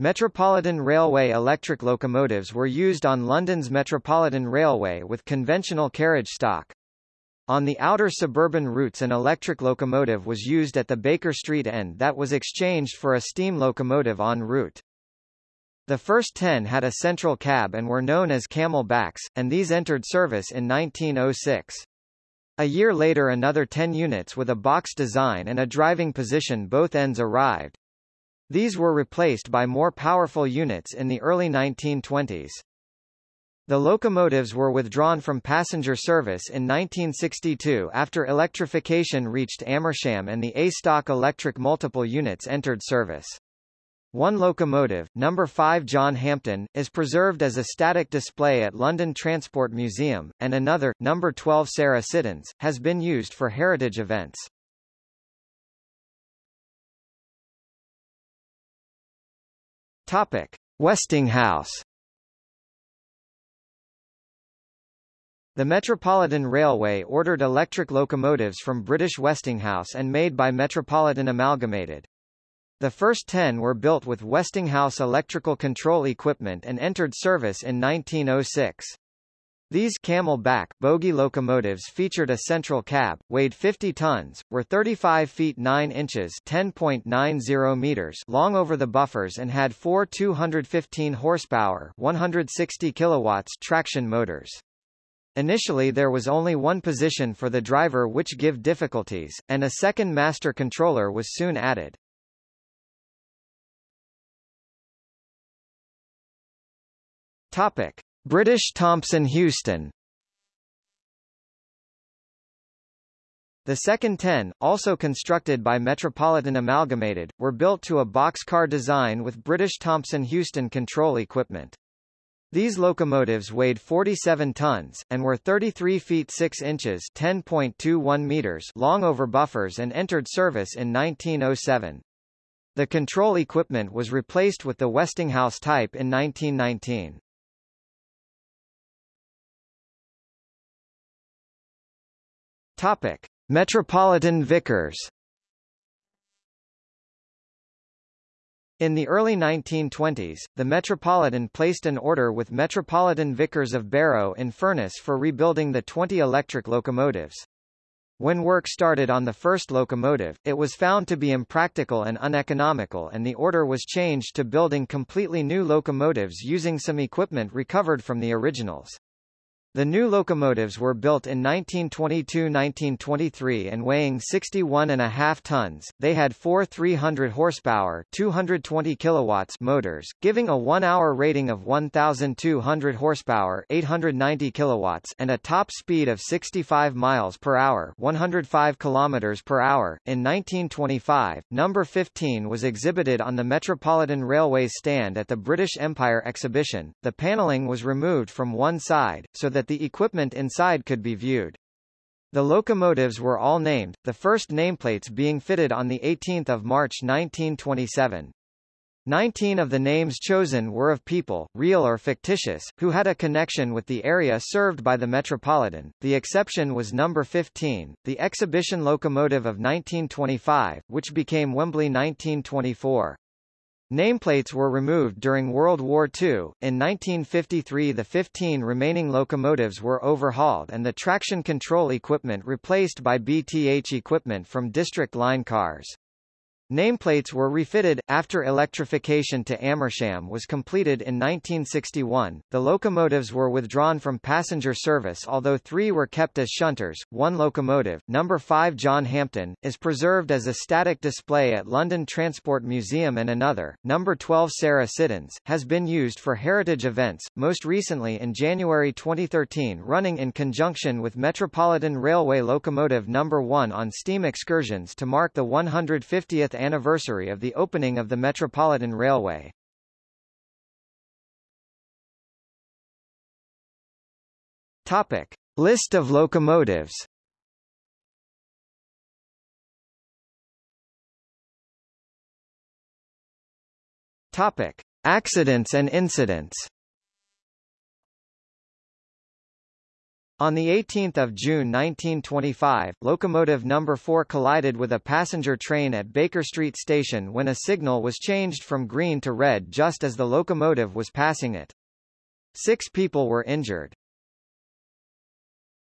Metropolitan Railway electric locomotives were used on London's Metropolitan Railway with conventional carriage stock. On the outer suburban routes an electric locomotive was used at the Baker Street end that was exchanged for a steam locomotive en route. The first ten had a central cab and were known as camel-backs, and these entered service in 1906. A year later another 10 units with a box design and a driving position both ends arrived. These were replaced by more powerful units in the early 1920s. The locomotives were withdrawn from passenger service in 1962 after electrification reached Amersham and the A-stock electric multiple units entered service. One locomotive, number 5 John Hampden, is preserved as a static display at London Transport Museum, and another, number 12 Sarah Siddons, has been used for heritage events. Topic: Westinghouse The Metropolitan Railway ordered electric locomotives from British Westinghouse and made by Metropolitan Amalgamated. The first ten were built with Westinghouse electrical control equipment and entered service in 1906. These camel-back bogie locomotives featured a central cab, weighed 50 tons, were 35 feet 9 inches (10.90 meters) long over the buffers and had four 215 horsepower (160 kilowatts) traction motors. Initially there was only one position for the driver which give difficulties, and a second master controller was soon added. Topic. British Thomson Houston The second ten, also constructed by Metropolitan Amalgamated, were built to a boxcar design with British Thomson Houston control equipment. These locomotives weighed 47 tons, and were 33 feet 6 inches 10.21 meters long over buffers and entered service in 1907. The control equipment was replaced with the Westinghouse type in 1919. Topic. Metropolitan Vickers In the early 1920s, the Metropolitan placed an order with Metropolitan Vickers of Barrow in Furness for rebuilding the 20 electric locomotives. When work started on the first locomotive, it was found to be impractical and uneconomical and the order was changed to building completely new locomotives using some equipment recovered from the originals. The new locomotives were built in 1922–1923 and weighing 61.5 tons. They had four 300 horsepower, 220 kilowatts motors, giving a 1-hour rating of 1200 horsepower, 890 kilowatts, and a top speed of 65 miles per hour, 105 kilometers per hour. In 1925, number 15 was exhibited on the Metropolitan Railway stand at the British Empire Exhibition. The paneling was removed from one side so that that the equipment inside could be viewed. The locomotives were all named, the first nameplates being fitted on 18 March 1927. Nineteen of the names chosen were of people, real or fictitious, who had a connection with the area served by the Metropolitan. The exception was number 15, the exhibition locomotive of 1925, which became Wembley 1924. Nameplates were removed during World War II. In 1953 the 15 remaining locomotives were overhauled and the traction control equipment replaced by BTH equipment from District Line cars. Nameplates were refitted, after electrification to Amersham was completed in 1961. The locomotives were withdrawn from passenger service although three were kept as shunters. One locomotive, number 5 John Hampden, is preserved as a static display at London Transport Museum and another, number 12 Sarah Siddons, has been used for heritage events, most recently in January 2013 running in conjunction with Metropolitan Railway locomotive number 1 on steam excursions to mark the 150th anniversary of the opening of the Metropolitan Railway. Topic. List of locomotives Topic. Accidents and incidents On 18 June 1925, locomotive number 4 collided with a passenger train at Baker Street Station when a signal was changed from green to red just as the locomotive was passing it. Six people were injured.